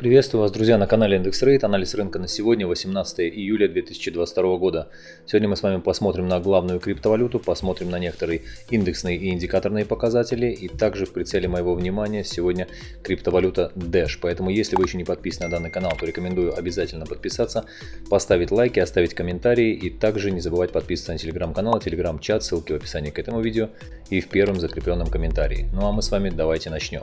Приветствую вас, друзья, на канале Индекс Рейд. Анализ рынка на сегодня, 18 июля 2022 года. Сегодня мы с вами посмотрим на главную криптовалюту, посмотрим на некоторые индексные и индикаторные показатели. И также в прицеле моего внимания сегодня криптовалюта Dash. Поэтому, если вы еще не подписаны на данный канал, то рекомендую обязательно подписаться, поставить лайки, оставить комментарии. И также не забывать подписываться на телеграм-канал, телеграм-чат, ссылки в описании к этому видео и в первом закрепленном комментарии. Ну а мы с вами давайте начнем.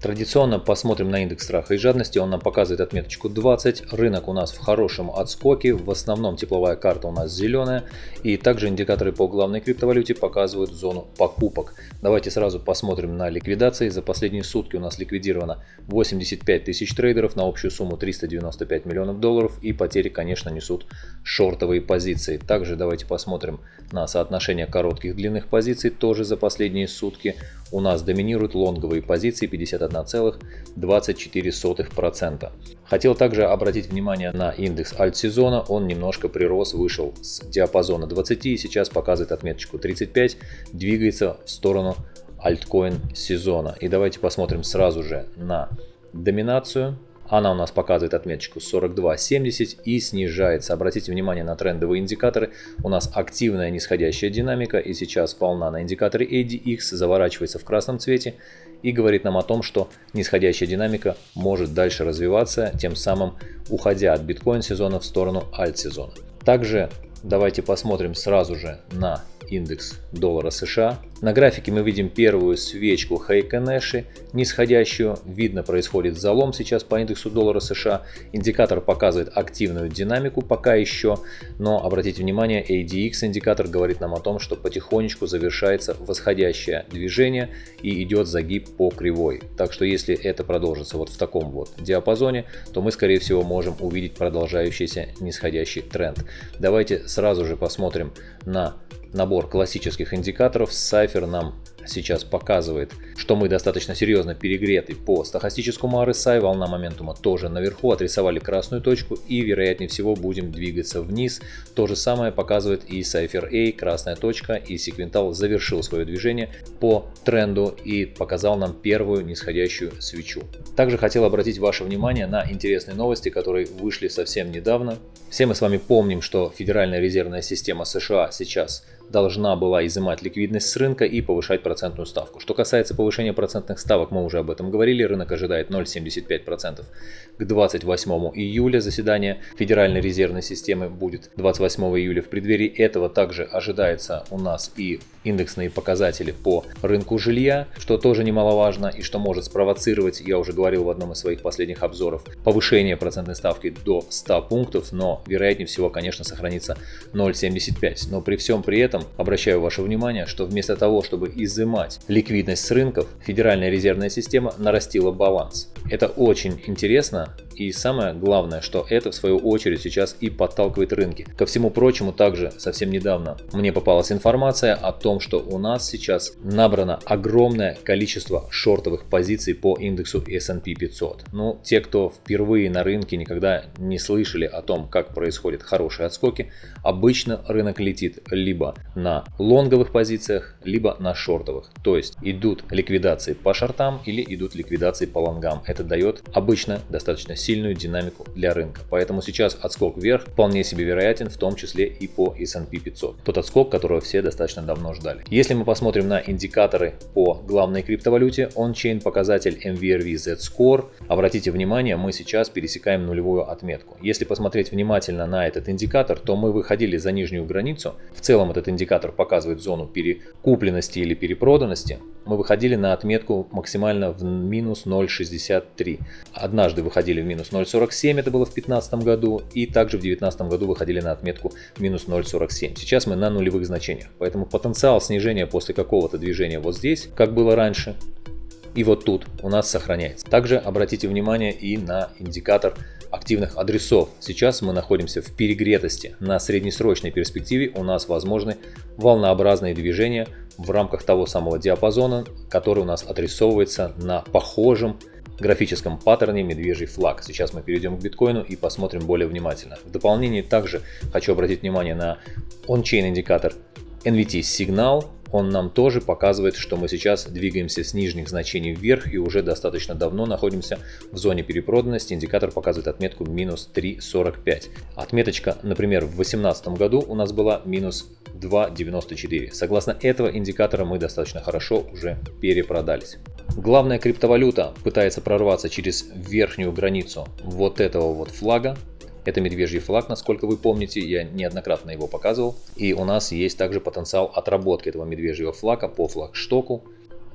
Традиционно посмотрим на индекс страха и жадности, он нам показывает отметочку 20, рынок у нас в хорошем отскоке, в основном тепловая карта у нас зеленая, и также индикаторы по главной криптовалюте показывают зону покупок. Давайте сразу посмотрим на ликвидации, за последние сутки у нас ликвидировано 85 тысяч трейдеров. На общую сумму 395 миллионов долларов, и потери, конечно, несут шортовые позиции. Также давайте посмотрим на соотношение коротких длинных позиций, тоже за последние сутки у нас доминируют лонговые позиции 51,24%. Хотел также обратить внимание на индекс альт-сезона, он немножко прирос, вышел с диапазона 20 и сейчас показывает отметочку 35, двигается в сторону альткоин сезона. И давайте посмотрим сразу же на доминацию она у нас показывает отметочку 42.70 и снижается. Обратите внимание на трендовые индикаторы. У нас активная нисходящая динамика и сейчас волна на индикаторе ADX заворачивается в красном цвете и говорит нам о том, что нисходящая динамика может дальше развиваться, тем самым уходя от биткоин сезона в сторону альт сезона. Также давайте посмотрим сразу же на индекс доллара США. На графике мы видим первую свечку Heikenэши, нисходящую. Видно, происходит залом сейчас по индексу доллара США. Индикатор показывает активную динамику пока еще, но обратите внимание, ADX индикатор говорит нам о том, что потихонечку завершается восходящее движение и идет загиб по кривой. Так что если это продолжится вот в таком вот диапазоне, то мы скорее всего можем увидеть продолжающийся нисходящий тренд. Давайте сразу же посмотрим на набор классических индикаторов. Cypher нам сейчас показывает, что мы достаточно серьезно перегреты по стахастическому RSI, волна моментума тоже наверху, отрисовали красную точку и вероятнее всего будем двигаться вниз. То же самое показывает и Cypher A, красная точка, и Sequental завершил свое движение по тренду и показал нам первую нисходящую свечу. Также хотел обратить ваше внимание на интересные новости, которые вышли совсем недавно. Все мы с вами помним, что Федеральная резервная система США сейчас должна была изымать ликвидность с рынка и повышать процентную ставку. Что касается повышения процентных ставок, мы уже об этом говорили, рынок ожидает 0,75%. К 28 июля заседание Федеральной резервной системы будет 28 июля. В преддверии этого также ожидается у нас и индексные показатели по рынку жилья, что тоже немаловажно и что может спровоцировать, я уже говорил в одном из своих последних обзоров, повышение процентной ставки до 100 пунктов, но вероятнее всего, конечно, сохранится 0,75. Но при всем при этом обращаю ваше внимание, что вместо того, чтобы изымать ликвидность с рынков, Федеральная резервная система нарастила баланс. Это очень интересно, и самое главное, что это в свою очередь сейчас и подталкивает рынки. Ко всему прочему, также совсем недавно мне попалась информация о том, что у нас сейчас набрано огромное количество шортовых позиций по индексу S&P 500. Ну, те, кто впервые на рынке никогда не слышали о том, как происходят хорошие отскоки, обычно рынок летит либо на лонговых позициях, либо на шортовых. То есть идут ликвидации по шортам или идут ликвидации по лонгам. Это дает обычно достаточно сильную динамику для рынка. Поэтому сейчас отскок вверх вполне себе вероятен, в том числе и по S&P 500. Тот отскок, которого все достаточно давно ждали. Если мы посмотрим на индикаторы по главной криптовалюте, он-чейн показатель MVRV Z-Score, обратите внимание, мы сейчас пересекаем нулевую отметку. Если посмотреть внимательно на этот индикатор, то мы выходили за нижнюю границу. В целом этот индикатор показывает зону перекупленности или перепроданности. Мы выходили на отметку максимально в минус 0,63. Однажды выходили в минус минус 0.47, это было в 2015 году, и также в 2019 году выходили на отметку минус 0.47. Сейчас мы на нулевых значениях, поэтому потенциал снижения после какого-то движения вот здесь, как было раньше, и вот тут у нас сохраняется. Также обратите внимание и на индикатор активных адресов. Сейчас мы находимся в перегретости. На среднесрочной перспективе у нас возможны волнообразные движения в рамках того самого диапазона, который у нас отрисовывается на похожем графическом паттерне медвежий флаг. Сейчас мы перейдем к биткоину и посмотрим более внимательно. В дополнение также хочу обратить внимание на он-чейн индикатор NVT сигнал он нам тоже показывает, что мы сейчас двигаемся с нижних значений вверх и уже достаточно давно находимся в зоне перепроданности. Индикатор показывает отметку минус 3.45. Отметочка, например, в 2018 году у нас была минус 2.94. Согласно этого индикатора мы достаточно хорошо уже перепродались. Главная криптовалюта пытается прорваться через верхнюю границу вот этого вот флага. Это медвежий флаг, насколько вы помните, я неоднократно его показывал. И у нас есть также потенциал отработки этого медвежьего флага по флагштоку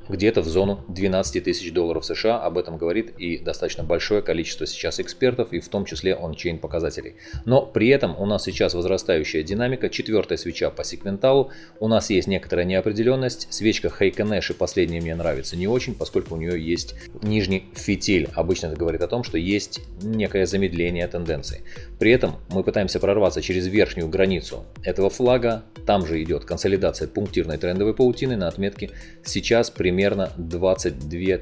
где-то в зону 12 тысяч долларов США. Об этом говорит и достаточно большое количество сейчас экспертов, и в том числе ончейн показателей. Но при этом у нас сейчас возрастающая динамика, четвертая свеча по секвенталу. У нас есть некоторая неопределенность. Свечка Хейконэши последняя мне нравится не очень, поскольку у нее есть нижний фитиль. Обычно это говорит о том, что есть некое замедление тенденции. При этом мы пытаемся прорваться через верхнюю границу этого флага. Там же идет консолидация пунктирной трендовой паутины на отметке сейчас примерно примерно 22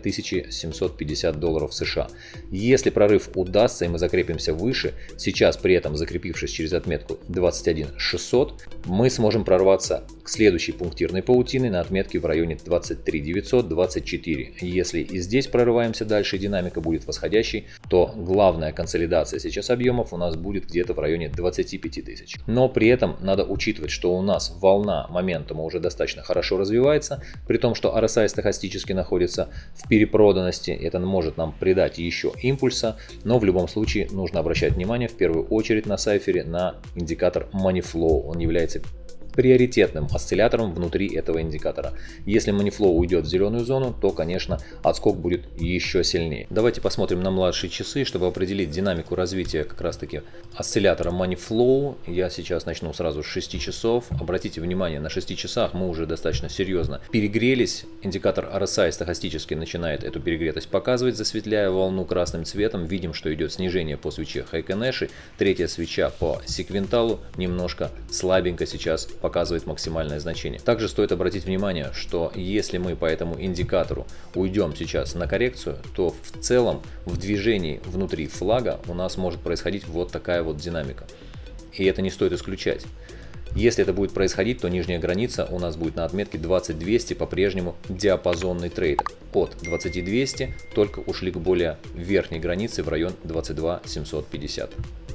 750 долларов США. Если прорыв удастся и мы закрепимся выше, сейчас при этом закрепившись через отметку 21 600, мы сможем прорваться к следующей пунктирной паутины на отметке в районе 23 924. Если и здесь прорываемся дальше, динамика будет восходящей, то главная консолидация сейчас объемов у нас будет где-то в районе 25 тысяч. Но при этом надо учитывать, что у нас волна моментума уже достаточно хорошо развивается, при том, что RSI стохастически находится в перепроданности. Это может нам придать еще импульса, но в любом случае нужно обращать внимание в первую очередь на сайфере на индикатор Money Flow. Он является приоритетным осциллятором внутри этого индикатора. Если Moneyflow уйдет в зеленую зону, то, конечно, отскок будет еще сильнее. Давайте посмотрим на младшие часы, чтобы определить динамику развития как раз-таки осциллятора Moneyflow. Я сейчас начну сразу с 6 часов. Обратите внимание, на 6 часах мы уже достаточно серьезно перегрелись. Индикатор RSI стохастически начинает эту перегретость показывать, засветляя волну красным цветом. Видим, что идет снижение по свече Хайконеши. Третья свеча по секвенталу немножко слабенько сейчас показывает максимальное значение. Также стоит обратить внимание, что если мы по этому индикатору уйдем сейчас на коррекцию, то в целом в движении внутри флага у нас может происходить вот такая вот динамика. И это не стоит исключать. Если это будет происходить, то нижняя граница у нас будет на отметке 20200, по-прежнему диапазонный трейд. От 20200 только ушли к более верхней границе в район 22750.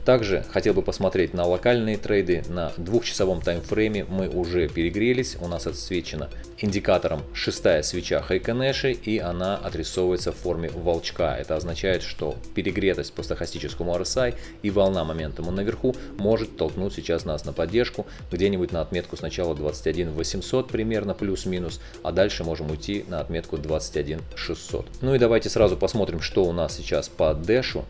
Также хотел бы посмотреть на локальные трейды. На двухчасовом таймфрейме мы уже перегрелись. У нас отсвечена индикатором шестая свеча Хайконеши и она отрисовывается в форме волчка. Это означает, что перегретость по стохастическому RSI и волна моментума наверху может толкнуть сейчас нас на поддержку где-нибудь на отметку сначала 21 800 примерно плюс-минус, а дальше можем уйти на отметку 21 600. Ну и давайте сразу посмотрим, что у нас сейчас по дэшу.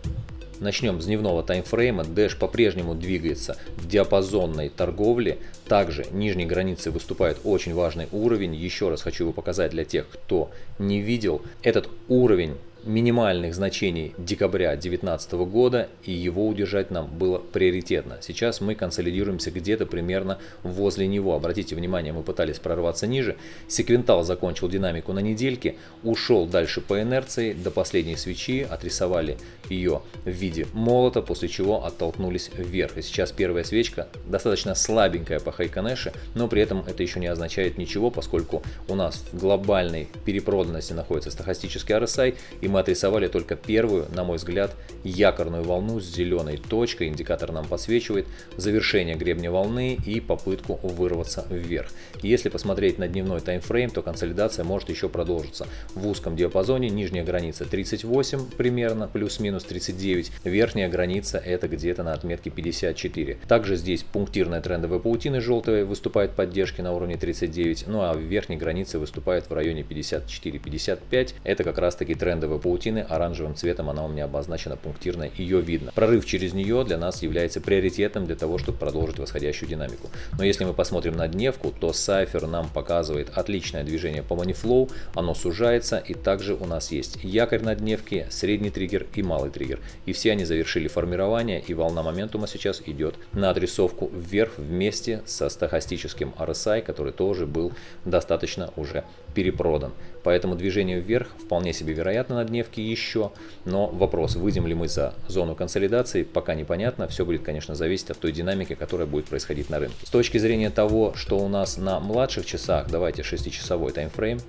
Начнем с дневного таймфрейма. Dash по-прежнему двигается в диапазонной торговле. Также нижней границей выступает очень важный уровень. Еще раз хочу его показать для тех, кто не видел. Этот уровень минимальных значений декабря 2019 года и его удержать нам было приоритетно. Сейчас мы консолидируемся где-то примерно возле него. Обратите внимание, мы пытались прорваться ниже. Секвентал закончил динамику на недельке, ушел дальше по инерции до последней свечи, отрисовали ее в виде молота, после чего оттолкнулись вверх. И сейчас первая свечка достаточно слабенькая по Хайконеше, но при этом это еще не означает ничего, поскольку у нас в глобальной перепроданности находится стохастический RSI и мы отрисовали только первую, на мой взгляд, якорную волну с зеленой точкой, индикатор нам подсвечивает, завершение гребня волны и попытку вырваться вверх. Если посмотреть на дневной таймфрейм, то консолидация может еще продолжиться. В узком диапазоне нижняя граница 38 примерно, плюс-минус 39, верхняя граница это где-то на отметке 54. Также здесь пунктирная трендовая паутина желтая выступает поддержки на уровне 39, ну а в верхней границе выступает в районе 54-55, это как раз таки трендовая такой паутины, оранжевым цветом она у меня обозначена пунктирно, ее видно. Прорыв через нее для нас является приоритетом для того, чтобы продолжить восходящую динамику. Но если мы посмотрим на дневку, то Cypher нам показывает отличное движение по Moneyflow, оно сужается и также у нас есть якорь на дневке, средний триггер и малый триггер. И все они завершили формирование и волна моментума сейчас идет на отрисовку вверх вместе со стохастическим RSI, который тоже был достаточно уже перепродан. Поэтому движение вверх вполне себе вероятно на дневке еще, но вопрос, выйдем ли мы за зону консолидации, пока непонятно. Все будет, конечно, зависеть от той динамики, которая будет происходить на рынке. С точки зрения того, что у нас на младших часах, давайте 6-часовой таймфрейм,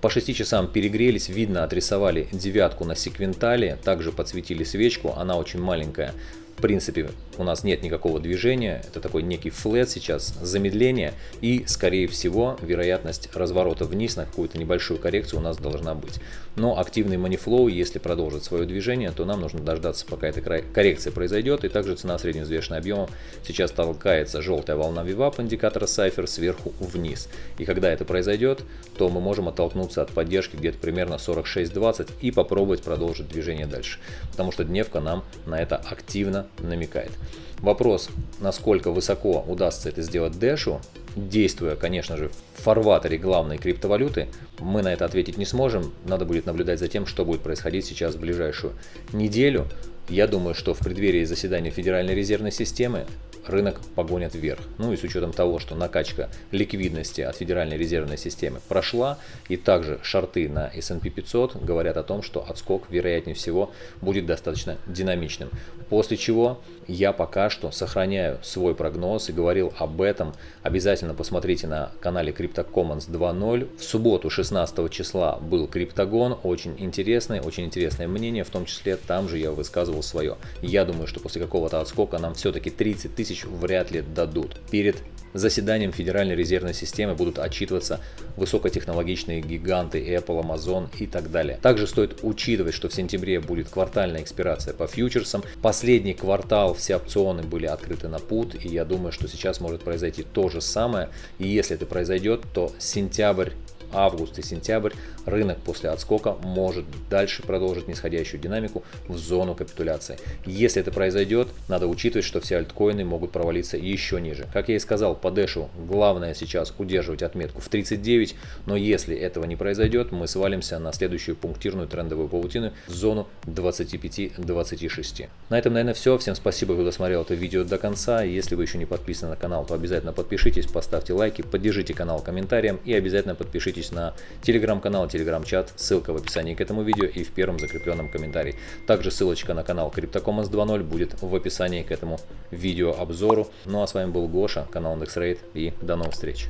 по 6 часам перегрелись, видно, отрисовали девятку на секвентале, также подсветили свечку, она очень маленькая, в принципе, у нас нет никакого движения, это такой некий флет сейчас, замедление и, скорее всего, вероятность разворота вниз на какую-то небольшую коррекцию у нас должна быть. Но активный манифлоу, если продолжит свое движение, то нам нужно дождаться, пока эта коррекция произойдет. И также цена средневзвешенного объема сейчас толкается желтая волна VWAP индикатора Cypher сверху вниз. И когда это произойдет, то мы можем оттолкнуться от поддержки где-то примерно 46.20 и попробовать продолжить движение дальше. Потому что дневка нам на это активно намекает. Вопрос, насколько высоко удастся это сделать Дэшу, действуя, конечно же, в фарватере главной криптовалюты, мы на это ответить не сможем. Надо будет наблюдать за тем, что будет происходить сейчас в ближайшую неделю. Я думаю, что в преддверии заседания Федеральной резервной системы рынок погонят вверх. Ну и с учетом того, что накачка ликвидности от Федеральной резервной системы прошла, и также шарты на S&P 500 говорят о том, что отскок, вероятнее всего, будет достаточно динамичным. После чего я пока что сохраняю свой прогноз и говорил об этом. Обязательно посмотрите на канале CryptoCommons 2.0. В субботу 16 числа был криптогон, очень интересный, очень интересное мнение, в том числе там же я высказывал свое. Я думаю, что после какого-то отскока нам все-таки 30 тысяч вряд ли дадут. Перед заседанием Федеральной резервной системы будут отчитываться высокотехнологичные гиганты Apple, Amazon и так далее. Также стоит учитывать, что в сентябре будет квартальная экспирация по фьючерсам. Последний квартал все опционы были открыты на пут, и я думаю, что сейчас может произойти то же самое. И если это произойдет, то сентябрь август и сентябрь рынок после отскока может дальше продолжить нисходящую динамику в зону капитуляции. Если это произойдет, надо учитывать, что все альткоины могут провалиться еще ниже. Как я и сказал, по Дэшу главное сейчас удерживать отметку в 39, но если этого не произойдет, мы свалимся на следующую пунктирную трендовую паутину в зону 25-26. На этом, наверное, все. Всем спасибо, кто досмотрел это видео до конца. Если вы еще не подписаны на канал, то обязательно подпишитесь, поставьте лайки, поддержите канал комментарием и обязательно подпишитесь на телеграм-канал, телеграм-чат, ссылка в описании к этому видео и в первом закрепленном комментарии. Также ссылочка на канал CryptoCommons 2.0 будет в описании к этому видео обзору. Ну а с вами был Гоша, канал IndexRate и до новых встреч.